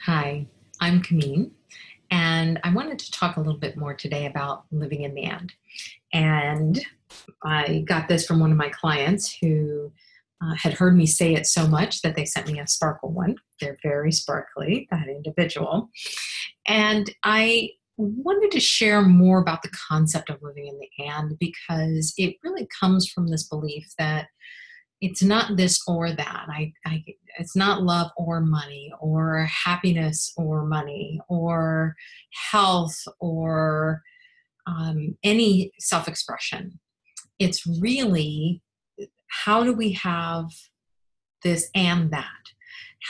Hi, I'm Kameen, and I wanted to talk a little bit more today about living in the end. And I got this from one of my clients who uh, had heard me say it so much that they sent me a sparkle one. They're very sparkly, that individual. And I wanted to share more about the concept of living in the and because it really comes from this belief that it's not this or that. I, I, it's not love or money or happiness or money or health or um, any self expression. It's really how do we have this and that?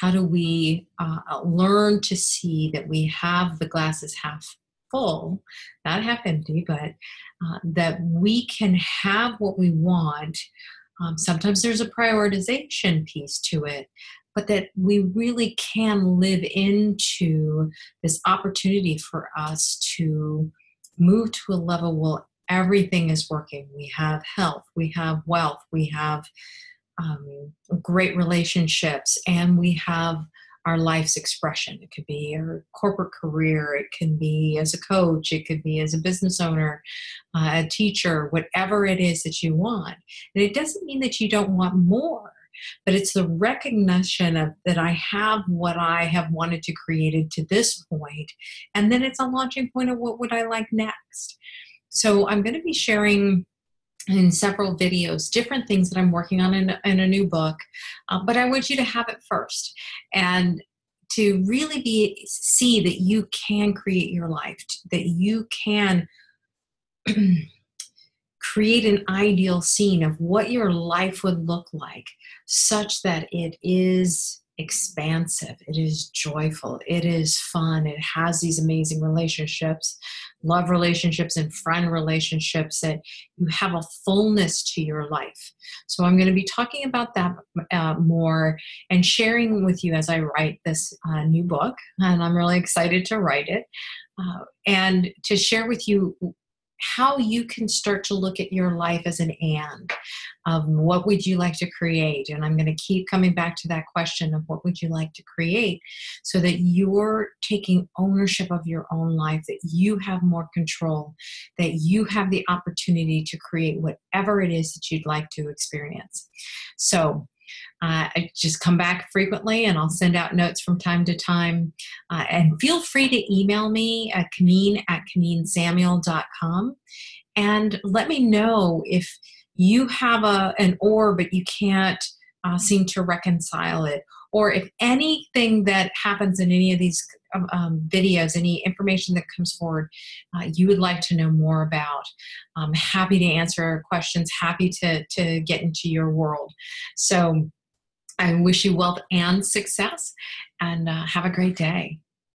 How do we uh, learn to see that we have the glasses half full, not half empty, but uh, that we can have what we want um, sometimes there's a prioritization piece to it, but that we really can live into this opportunity for us to move to a level where everything is working. We have health, we have wealth, we have um, great relationships, and we have our life's expression. It could be our corporate career, it can be as a coach, it could be as a business owner, uh, a teacher, whatever it is that you want. And it doesn't mean that you don't want more, but it's the recognition of that I have what I have wanted to create it to this point, and then it's a launching point of what would I like next. So I'm going to be sharing in several videos different things that i'm working on in, in a new book uh, but i want you to have it first and to really be see that you can create your life that you can create an ideal scene of what your life would look like such that it is expansive, it is joyful, it is fun, it has these amazing relationships, love relationships, and friend relationships that you have a fullness to your life. So, I'm going to be talking about that uh, more and sharing with you as I write this uh, new book, and I'm really excited to write it. Uh, and to share with you how you can start to look at your life as an and of what would you like to create? And i'm going to keep coming back to that question of what would you like to create so that you're taking ownership of your own life that you have more control that you have the opportunity to create whatever it is that you'd like to experience. So uh, I just come back frequently and I'll send out notes from time to time. Uh, and feel free to email me at Kameen at KameenSamuel.com and let me know if you have a, an or but you can't uh, seem to reconcile it or if anything that happens in any of these um, um videos, any information that comes forward, uh, you would like to know more about. I'm happy to answer questions, happy to, to get into your world. So I wish you wealth and success and uh, have a great day.